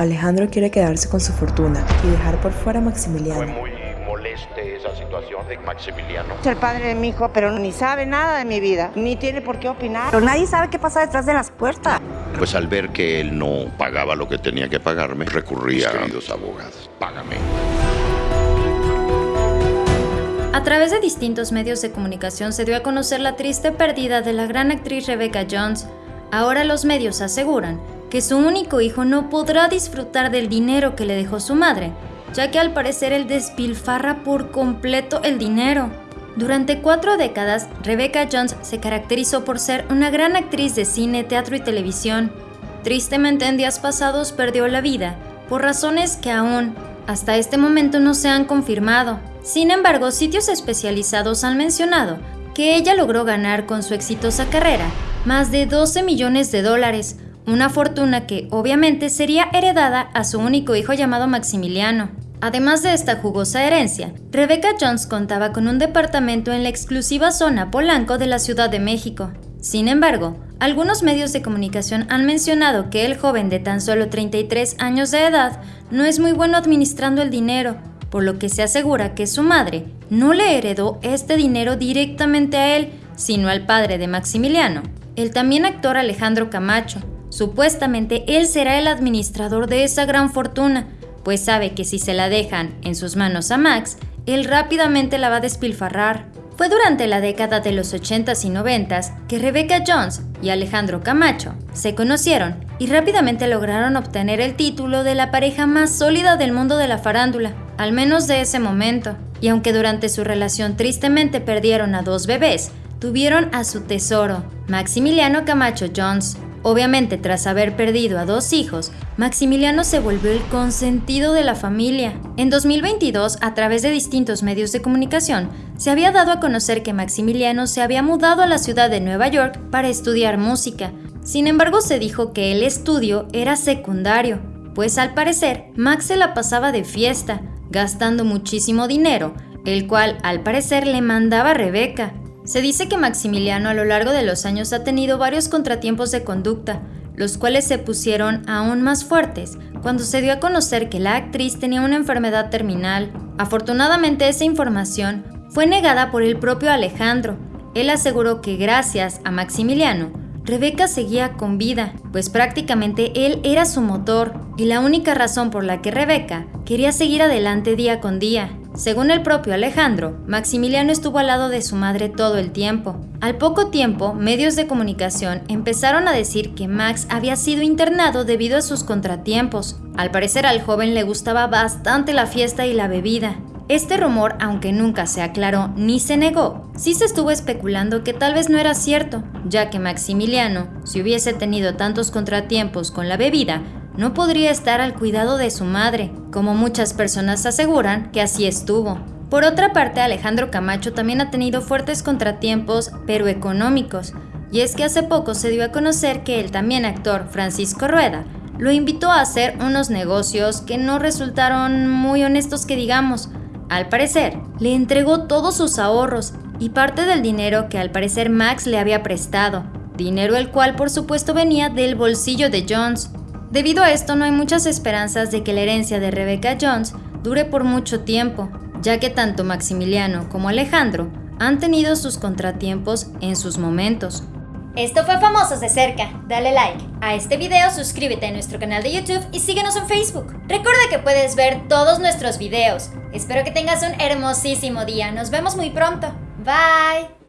Alejandro quiere quedarse con su fortuna y dejar por fuera a Maximiliano. Fue muy moleste esa situación de Maximiliano. Es el padre de mi hijo, pero ni sabe nada de mi vida, ni tiene por qué opinar. Pero nadie sabe qué pasa detrás de las puertas. Pues al ver que él no pagaba lo que tenía que pagarme, recurría a queridos abogados. Págame. A través de distintos medios de comunicación se dio a conocer la triste pérdida de la gran actriz Rebecca Jones. Ahora los medios aseguran que su único hijo no podrá disfrutar del dinero que le dejó su madre, ya que al parecer él despilfarra por completo el dinero. Durante cuatro décadas, Rebecca Jones se caracterizó por ser una gran actriz de cine, teatro y televisión. Tristemente en días pasados perdió la vida, por razones que aún, hasta este momento no se han confirmado. Sin embargo, sitios especializados han mencionado que ella logró ganar con su exitosa carrera más de 12 millones de dólares, una fortuna que obviamente sería heredada a su único hijo llamado Maximiliano. Además de esta jugosa herencia, Rebecca Jones contaba con un departamento en la exclusiva zona Polanco de la Ciudad de México. Sin embargo, algunos medios de comunicación han mencionado que el joven de tan solo 33 años de edad no es muy bueno administrando el dinero, por lo que se asegura que su madre no le heredó este dinero directamente a él, sino al padre de Maximiliano, el también actor Alejandro Camacho, Supuestamente él será el administrador de esa gran fortuna, pues sabe que si se la dejan en sus manos a Max, él rápidamente la va a despilfarrar. Fue durante la década de los 80s y 90s que Rebecca Jones y Alejandro Camacho se conocieron y rápidamente lograron obtener el título de la pareja más sólida del mundo de la farándula, al menos de ese momento. Y aunque durante su relación tristemente perdieron a dos bebés, tuvieron a su tesoro, Maximiliano Camacho Jones, Obviamente, tras haber perdido a dos hijos, Maximiliano se volvió el consentido de la familia. En 2022, a través de distintos medios de comunicación, se había dado a conocer que Maximiliano se había mudado a la ciudad de Nueva York para estudiar música. Sin embargo, se dijo que el estudio era secundario, pues al parecer Max se la pasaba de fiesta, gastando muchísimo dinero, el cual al parecer le mandaba Rebeca. Se dice que Maximiliano a lo largo de los años ha tenido varios contratiempos de conducta, los cuales se pusieron aún más fuertes cuando se dio a conocer que la actriz tenía una enfermedad terminal. Afortunadamente esa información fue negada por el propio Alejandro. Él aseguró que gracias a Maximiliano, Rebeca seguía con vida, pues prácticamente él era su motor y la única razón por la que Rebeca quería seguir adelante día con día. Según el propio Alejandro, Maximiliano estuvo al lado de su madre todo el tiempo. Al poco tiempo, medios de comunicación empezaron a decir que Max había sido internado debido a sus contratiempos. Al parecer al joven le gustaba bastante la fiesta y la bebida. Este rumor, aunque nunca se aclaró ni se negó, sí se estuvo especulando que tal vez no era cierto, ya que Maximiliano, si hubiese tenido tantos contratiempos con la bebida, no podría estar al cuidado de su madre, como muchas personas aseguran que así estuvo. Por otra parte, Alejandro Camacho también ha tenido fuertes contratiempos, pero económicos, y es que hace poco se dio a conocer que el también actor Francisco Rueda lo invitó a hacer unos negocios que no resultaron muy honestos que digamos. Al parecer, le entregó todos sus ahorros y parte del dinero que al parecer Max le había prestado, dinero el cual por supuesto venía del bolsillo de Jones. Debido a esto no hay muchas esperanzas de que la herencia de Rebecca Jones dure por mucho tiempo, ya que tanto Maximiliano como Alejandro han tenido sus contratiempos en sus momentos. Esto fue Famosos de Cerca. Dale like a este video, suscríbete a nuestro canal de YouTube y síguenos en Facebook. Recuerda que puedes ver todos nuestros videos. Espero que tengas un hermosísimo día. Nos vemos muy pronto. Bye.